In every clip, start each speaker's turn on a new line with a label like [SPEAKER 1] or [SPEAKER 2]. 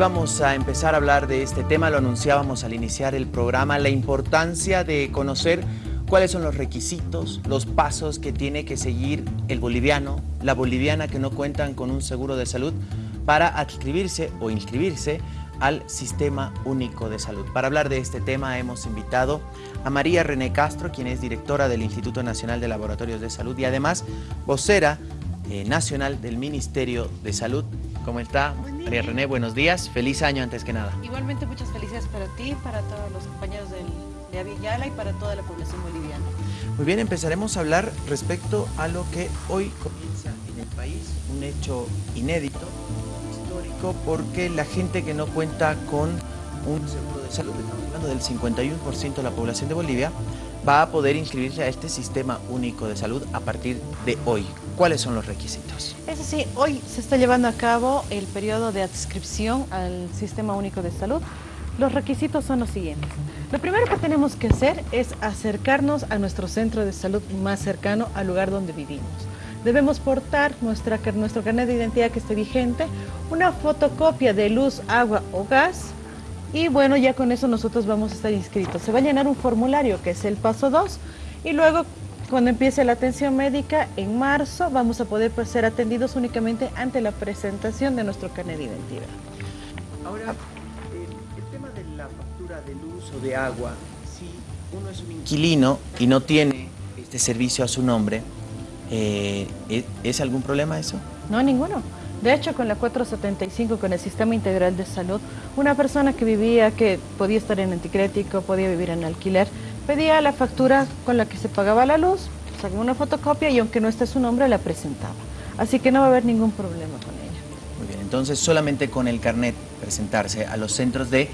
[SPEAKER 1] vamos a empezar a hablar de este tema, lo anunciábamos al iniciar el programa, la importancia de conocer cuáles son los requisitos, los pasos que tiene que seguir el boliviano, la boliviana que no cuentan con un seguro de salud para adscribirse o inscribirse al Sistema Único de Salud. Para hablar de este tema hemos invitado a María René Castro, quien es directora del Instituto Nacional de Laboratorios de Salud y además vocera eh, nacional del Ministerio de Salud. ¿Cómo está? María René, buenos días. Feliz año antes que nada.
[SPEAKER 2] Igualmente muchas felicidades para ti, para todos los compañeros del de Avillala y para toda la población boliviana.
[SPEAKER 1] Muy bien, empezaremos a hablar respecto a lo que hoy comienza en el país, un hecho inédito, histórico, porque la gente que no cuenta con un seguro de salud, estamos hablando del 51% de la población de Bolivia, va a poder inscribirse a este sistema único de salud a partir de hoy. ¿Cuáles son los requisitos?
[SPEAKER 2] Es así, hoy se está llevando a cabo el periodo de adscripción al sistema único de salud. Los requisitos son los siguientes. Lo primero que tenemos que hacer es acercarnos a nuestro centro de salud más cercano al lugar donde vivimos. Debemos portar nuestra, nuestro carnet de identidad que esté vigente, una fotocopia de luz, agua o gas y bueno, ya con eso nosotros vamos a estar inscritos. Se va a llenar un formulario que es el paso 2 y luego cuando empiece la atención médica en marzo vamos a poder pues, ser atendidos únicamente ante la presentación de nuestro carnet de identidad.
[SPEAKER 1] Ahora, de luz o de agua, si uno es un inquilino y no tiene este servicio a su nombre, eh, ¿es algún problema eso?
[SPEAKER 2] No, ninguno. De hecho, con la 475, con el Sistema Integral de Salud, una persona que vivía, que podía estar en anticrético, podía vivir en alquiler, pedía la factura con la que se pagaba la luz, sacaba una fotocopia y aunque no esté su nombre, la presentaba. Así que no va a haber ningún problema con ella.
[SPEAKER 1] Muy bien, entonces solamente con el carnet presentarse a los centros de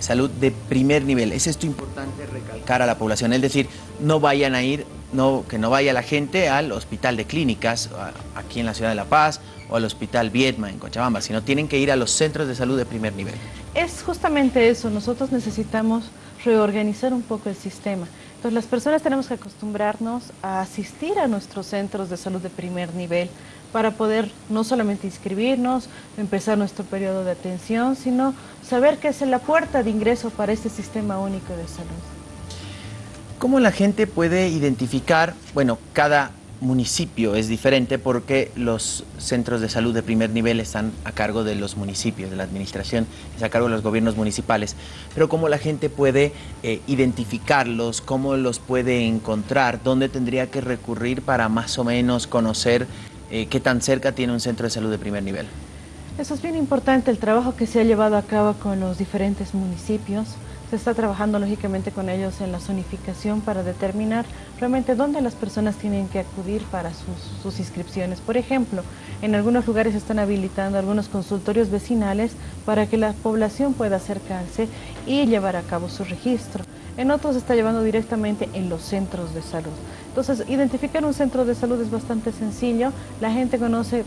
[SPEAKER 1] salud de primer nivel. Es esto importante recalcar a la población, es decir, no vayan a ir, no, que no vaya la gente al hospital de clínicas aquí en la ciudad de La Paz o al hospital Vietma en Cochabamba, sino tienen que ir a los centros de salud de primer nivel.
[SPEAKER 2] Es justamente eso, nosotros necesitamos reorganizar un poco el sistema. Entonces las personas tenemos que acostumbrarnos a asistir a nuestros centros de salud de primer nivel, para poder no solamente inscribirnos, empezar nuestro periodo de atención, sino saber que es la puerta de ingreso para este sistema único de salud.
[SPEAKER 1] ¿Cómo la gente puede identificar, bueno, cada municipio es diferente porque los centros de salud de primer nivel están a cargo de los municipios, de la administración, es a cargo de los gobiernos municipales, pero cómo la gente puede eh, identificarlos, cómo los puede encontrar, dónde tendría que recurrir para más o menos conocer eh, qué tan cerca tiene un centro de salud de primer nivel.
[SPEAKER 2] Eso es bien importante, el trabajo que se ha llevado a cabo con los diferentes municipios. Se está trabajando lógicamente con ellos en la zonificación para determinar realmente dónde las personas tienen que acudir para sus, sus inscripciones. Por ejemplo, en algunos lugares están habilitando algunos consultorios vecinales para que la población pueda acercarse y llevar a cabo su registro. En otros se está llevando directamente en los centros de salud. Entonces, identificar un centro de salud es bastante sencillo. La gente conoce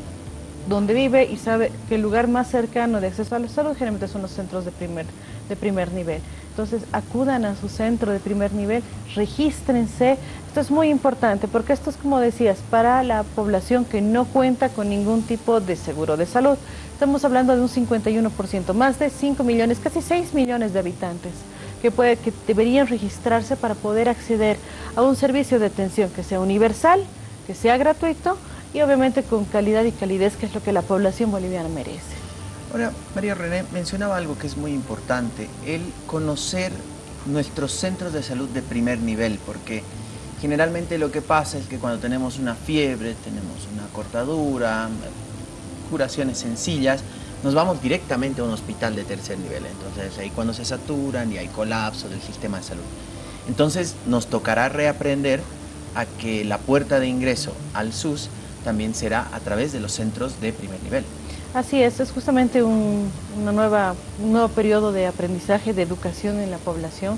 [SPEAKER 2] dónde vive y sabe que el lugar más cercano de acceso a la salud generalmente son los centros de primer, de primer nivel. Entonces, acudan a su centro de primer nivel, regístrense. Esto es muy importante porque esto es, como decías, para la población que no cuenta con ningún tipo de seguro de salud. Estamos hablando de un 51%, más de 5 millones, casi 6 millones de habitantes que, puede, que deberían registrarse para poder acceder a un servicio de atención que sea universal, que sea gratuito y obviamente con calidad y calidez, que es lo que la población boliviana merece.
[SPEAKER 1] Ahora, María René mencionaba algo que es muy importante, el conocer nuestros centros de salud de primer nivel, porque generalmente lo que pasa es que cuando tenemos una fiebre, tenemos una cortadura, curaciones sencillas, nos vamos directamente a un hospital de tercer nivel. Entonces ahí cuando se saturan y hay colapso del sistema de salud. Entonces nos tocará reaprender a que la puerta de ingreso al SUS también será a través de los centros de primer nivel.
[SPEAKER 2] Así es, es justamente un, una nueva, nuevo periodo de aprendizaje, de educación en la población.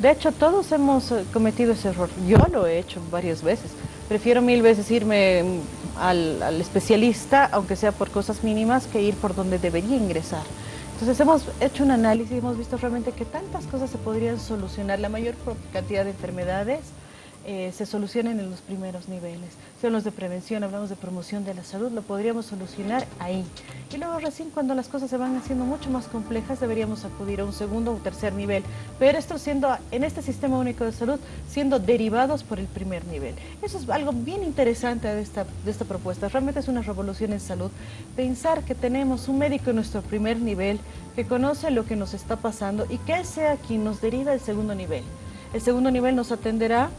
[SPEAKER 2] De hecho, todos hemos eh, cometido ese error. Yo lo he hecho varias veces. Prefiero mil veces irme al, especialista, aunque sea por cosas mínimas, que ir por donde debería ingresar. Entonces hemos hecho un análisis y hemos visto realmente que tantas cosas se podrían solucionar, la mayor cantidad de enfermedades
[SPEAKER 3] eh, se solucionen en los primeros niveles. Si hablamos de prevención, hablamos de promoción de la salud, lo podríamos solucionar ahí. Y luego recién cuando las cosas se van haciendo mucho más complejas deberíamos acudir a un segundo o tercer nivel. Pero esto siendo, en este sistema único de salud, siendo derivados por el primer nivel. Eso es algo bien interesante de esta, de esta propuesta. Realmente es una revolución en salud. Pensar que tenemos un médico en nuestro primer nivel que conoce lo que nos está pasando y que sea quien nos deriva al segundo nivel. El segundo nivel nos atenderá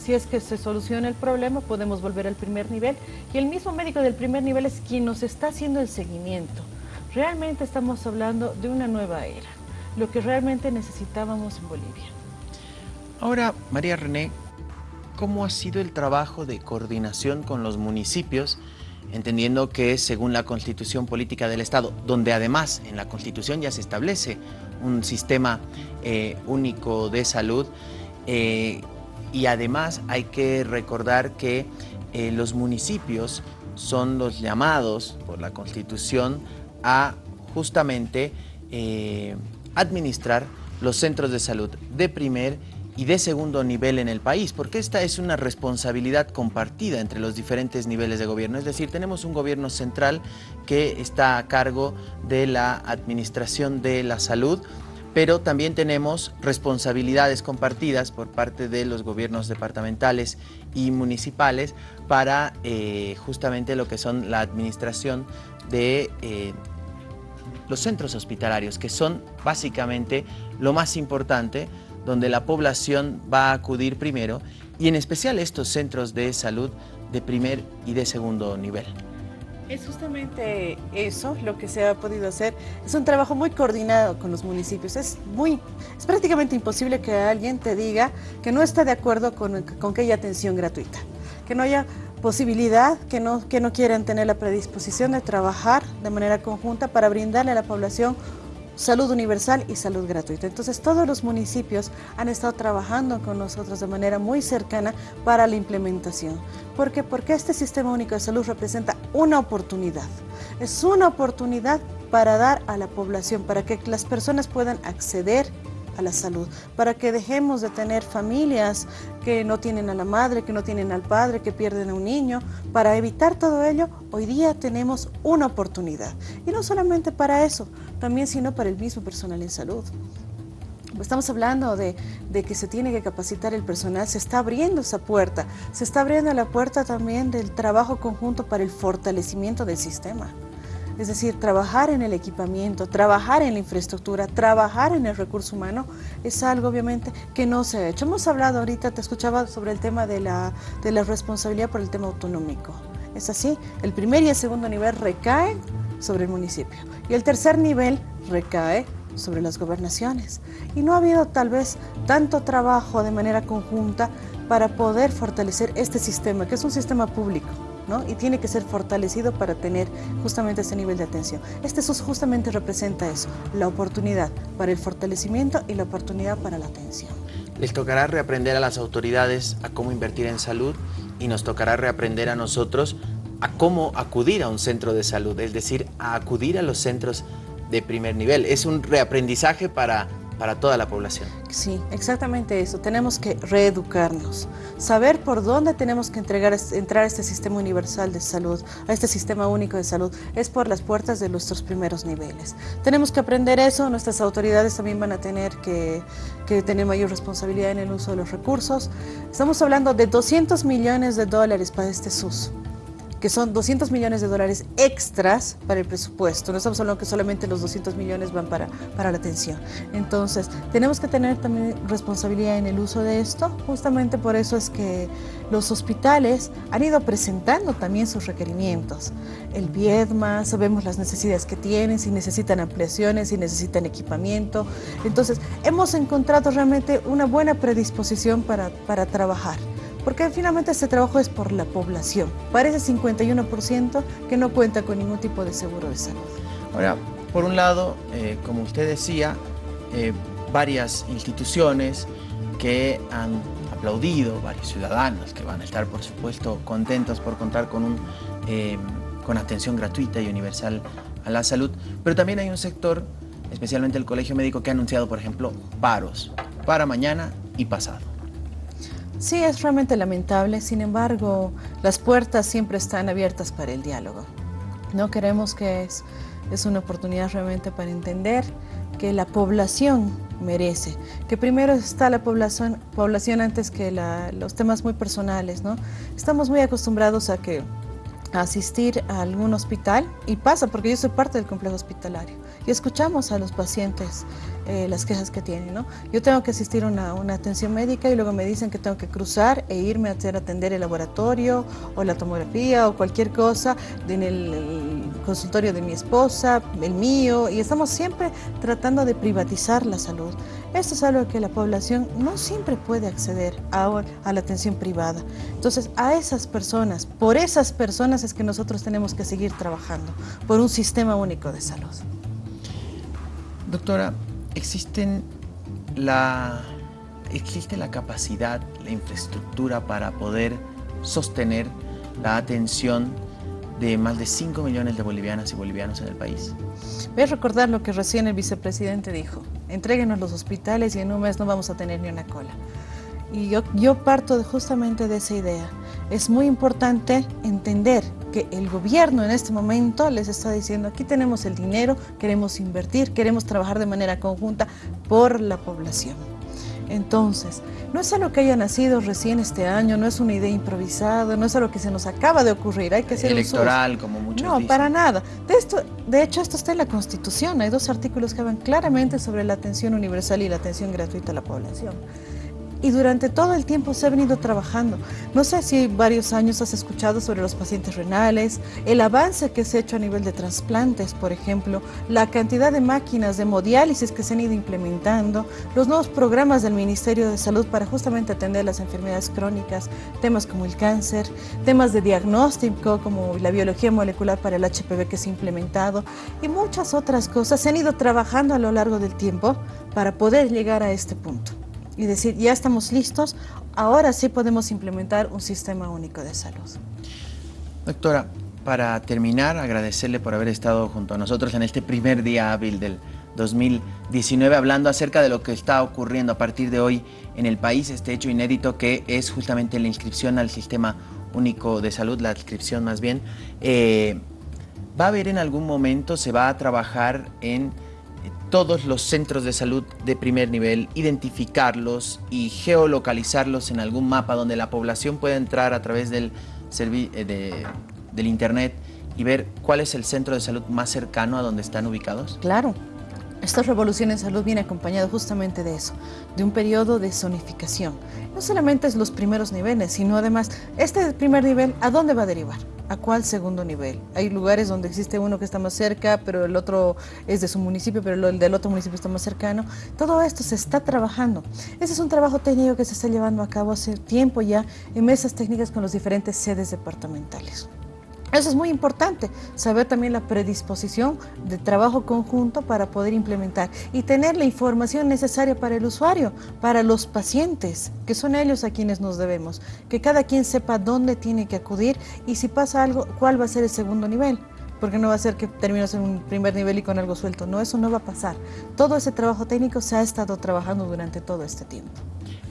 [SPEAKER 3] si es que se soluciona el problema, podemos volver al primer nivel. Y el mismo médico del primer nivel es quien nos está haciendo el seguimiento. Realmente estamos hablando de una nueva era, lo que realmente necesitábamos en Bolivia.
[SPEAKER 1] Ahora, María René, ¿cómo ha sido el trabajo de coordinación con los municipios? Entendiendo que según la Constitución Política del Estado, donde además en la Constitución ya se establece un sistema eh, único de salud, eh, y además hay que recordar que eh, los municipios son los llamados por la Constitución a justamente eh, administrar los centros de salud de primer y de segundo nivel en el país, porque esta es una responsabilidad compartida entre los diferentes niveles de gobierno. Es decir, tenemos un gobierno central que está a cargo de la administración de la salud, pero también tenemos responsabilidades compartidas por parte de los gobiernos departamentales y municipales para eh, justamente lo que son la administración de eh, los centros hospitalarios, que son básicamente lo más importante, donde la población va a acudir primero, y en especial estos centros de salud de primer y de segundo nivel.
[SPEAKER 2] Es justamente eso lo que se ha podido hacer. Es un trabajo muy coordinado con los municipios. Es, muy, es prácticamente imposible que alguien te diga que no está de acuerdo con, con que haya atención gratuita, que no haya posibilidad, que no, que no quieran tener la predisposición de trabajar de manera conjunta para brindarle a la población salud universal y salud gratuita. Entonces todos los municipios han estado trabajando con nosotros de manera muy cercana para la implementación. ¿Por qué? Porque este sistema único de salud representa una oportunidad. Es una oportunidad para dar a la población, para que las personas puedan acceder a la salud, para que dejemos de tener familias que no tienen a la madre, que no tienen al padre, que pierden a un niño. Para evitar todo ello, hoy día tenemos una oportunidad. Y no solamente para eso, también sino para el mismo personal en salud. Estamos hablando de, de, que se tiene que capacitar el personal, se está abriendo esa puerta, se está abriendo la puerta también del trabajo conjunto para el fortalecimiento del sistema. Es decir, trabajar en el equipamiento, trabajar en la infraestructura, trabajar en el recurso humano, es algo obviamente que no se ha hecho. Hemos hablado ahorita, te escuchaba sobre el tema de la, de la responsabilidad por el tema autonómico. Es así, el primer y el segundo nivel recaen sobre el municipio y el tercer nivel recae sobre las gobernaciones. Y no ha habido tal vez tanto trabajo de manera conjunta para poder fortalecer este sistema, que es un sistema público y tiene que ser fortalecido para tener justamente ese nivel de atención. Este SUS justamente representa eso, la oportunidad para el fortalecimiento y la oportunidad para la atención.
[SPEAKER 1] Les tocará reaprender a las autoridades a cómo invertir en salud y nos tocará reaprender a nosotros a cómo acudir a un centro de salud, es decir, a acudir a los centros de primer nivel. Es un reaprendizaje para para toda la población.
[SPEAKER 2] Sí, exactamente eso. Tenemos que reeducarnos, saber por dónde tenemos que entregar, entrar a este sistema universal de salud, a este sistema único de salud, es por las puertas de nuestros primeros niveles. Tenemos que aprender eso, nuestras autoridades también van a tener que, que tener mayor responsabilidad en el uso de los recursos. Estamos hablando de 200 millones de dólares para este SUS que son 200 millones de dólares extras para el presupuesto. No estamos hablando que solamente los 200 millones van para, para la atención. Entonces, tenemos que tener también responsabilidad en el uso de esto. Justamente por eso es que los hospitales han ido presentando también sus requerimientos. El Viedma, sabemos las necesidades que tienen, si necesitan ampliaciones, si necesitan equipamiento. Entonces, hemos encontrado realmente una buena predisposición para, para trabajar porque finalmente este trabajo es por la población, para ese 51% que no cuenta con ningún tipo de seguro de salud.
[SPEAKER 1] Ahora, por un lado, eh, como usted decía, eh, varias instituciones que han aplaudido, varios ciudadanos que van a estar, por supuesto, contentos por contar con, un, eh, con atención gratuita y universal a la salud, pero también hay un sector, especialmente el Colegio Médico, que ha anunciado, por ejemplo, paros para mañana y pasado.
[SPEAKER 2] Sí, es realmente lamentable, sin embargo, las puertas siempre están abiertas para el diálogo. No queremos que es, es una oportunidad realmente para entender que la población merece, que primero está la población, población antes que los temas muy personales, ¿no? Estamos muy acostumbrados a que asistir a algún hospital y pasa porque yo soy parte del complejo hospitalario y escuchamos a los pacientes eh, las quejas que tienen. ¿no? Yo tengo que asistir a una, una, atención médica y luego me dicen que tengo que cruzar e irme a hacer atender el laboratorio o la tomografía o cualquier cosa en el, consultorio de mi esposa, el mío, y estamos siempre tratando de privatizar la salud. Esto es algo que la población no siempre puede acceder a, a la atención privada. Entonces, a esas personas, por esas personas es que nosotros tenemos que seguir trabajando, por un sistema único de salud.
[SPEAKER 1] Doctora, existen la, existe la capacidad, la infraestructura para poder sostener la atención de más de 5 millones de bolivianas y bolivianos en el país.
[SPEAKER 2] Voy a recordar lo que recién el vicepresidente dijo. Entréguenos los hospitales y en un mes no vamos a tener ni una cola. Y yo, yo parto justamente de esa idea. Es muy importante entender que el gobierno en este momento les está diciendo, aquí tenemos el dinero, queremos invertir, queremos trabajar de manera conjunta por la población. Entonces, no es algo que haya nacido recién este año, no es una idea improvisada, no es algo que se nos acaba de ocurrir, hay que hacer
[SPEAKER 1] Electoral, como muchos
[SPEAKER 2] No, para nada. De, esto, de hecho, esto está en la Constitución, hay dos artículos que hablan claramente sobre la atención universal y la atención gratuita a la población y durante todo el tiempo se ha venido trabajando. No sé si varios años has escuchado sobre los pacientes renales, el avance que se ha hecho a nivel de trasplantes, por ejemplo, la cantidad de máquinas de hemodiálisis que se han ido implementando, los nuevos programas del Ministerio de Salud para justamente atender las enfermedades crónicas, temas como el cáncer, temas de diagnóstico como la biología molecular para el HPV que se ha implementado y muchas otras cosas se han ido trabajando a lo largo del tiempo para poder llegar a este punto y decir, ya estamos listos, ahora sí podemos implementar un sistema único de salud.
[SPEAKER 1] Doctora, para terminar, agradecerle por haber estado junto a nosotros en este primer día hábil del 2019, hablando acerca de lo que está ocurriendo a partir de hoy en el país, este hecho inédito que es justamente la inscripción al Sistema Único de Salud, la inscripción más bien. Eh, ¿Va a haber en algún momento, se va a trabajar en todos los centros de salud de primer nivel, identificarlos y geolocalizarlos en algún mapa donde la población pueda entrar a través del, eh, del internet y ver cuál es el centro de salud más cercano a donde están ubicados?
[SPEAKER 2] Claro. Esta revolución en salud viene acompañada justamente de eso, de un periodo de zonificación. No solamente es los primeros niveles, sino además, este primer nivel, ¿a dónde va a derivar? ¿A cuál segundo nivel? Hay lugares donde existe uno que está más cerca, pero el otro es de su municipio, pero el del otro municipio está más cercano. Todo esto se está trabajando. Ese es un trabajo técnico que se está llevando a cabo hace tiempo ya en mesas técnicas con las diferentes sedes departamentales. Eso es muy importante, saber también la predisposición de trabajo conjunto para poder implementar y tener la información necesaria para el usuario, para los pacientes, que son ellos a quienes nos debemos, que cada quien sepa dónde tiene que acudir y si pasa algo, cuál va a ser el segundo nivel porque no va a ser que termines en un primer nivel y con algo suelto. No, eso no va a pasar. Todo ese trabajo técnico se ha estado trabajando durante todo este tiempo.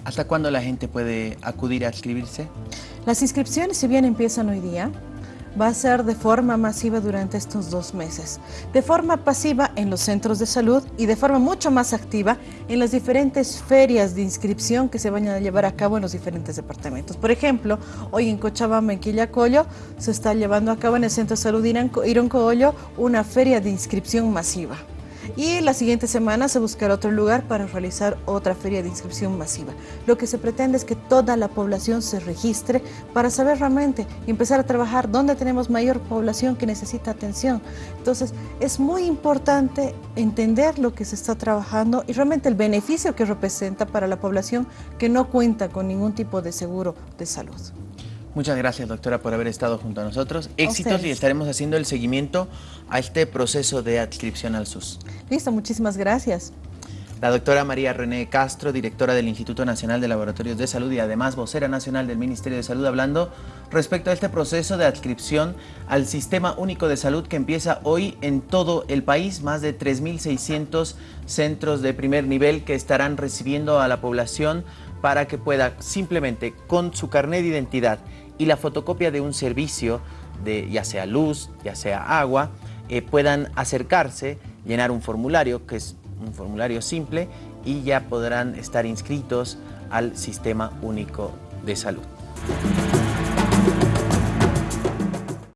[SPEAKER 1] ¿Hasta cuándo la gente puede acudir a inscribirse?
[SPEAKER 2] Las inscripciones, si bien empiezan hoy día, va a ser de forma masiva durante estos dos meses. De forma pasiva en los centros de salud y de forma mucho más activa en las diferentes ferias de inscripción que se van a llevar a cabo en los diferentes departamentos. Por ejemplo, hoy en Cochabamba, en Quillacollo, se está llevando a cabo en el Centro de Salud Ironcoollo una feria de inscripción masiva y la siguiente semana se buscará otro lugar para realizar otra feria de inscripción masiva. Lo que se pretende es que toda la población se registre para saber realmente y empezar a trabajar donde tenemos mayor población que necesita atención. Entonces, es muy importante entender lo que se está trabajando y realmente el beneficio que representa para la población que no cuenta con ningún tipo de seguro de salud.
[SPEAKER 1] Muchas gracias, doctora, por haber estado junto a nosotros. Éxitos y estaremos haciendo el seguimiento a este proceso de adscripción al SUS.
[SPEAKER 2] Listo, muchísimas gracias.
[SPEAKER 1] La doctora María René Castro, directora del Instituto Nacional de Laboratorios de Salud y además vocera nacional del Ministerio de Salud, hablando respecto a este proceso de adscripción al Sistema Único de Salud que empieza hoy en todo el país. Más de 3.600 centros de primer nivel que estarán recibiendo a la población para que pueda simplemente con su carnet de identidad y la fotocopia de un servicio, de ya sea luz, ya sea agua, eh, puedan acercarse, llenar un formulario, que es un formulario simple, y ya podrán estar inscritos al Sistema Único de Salud.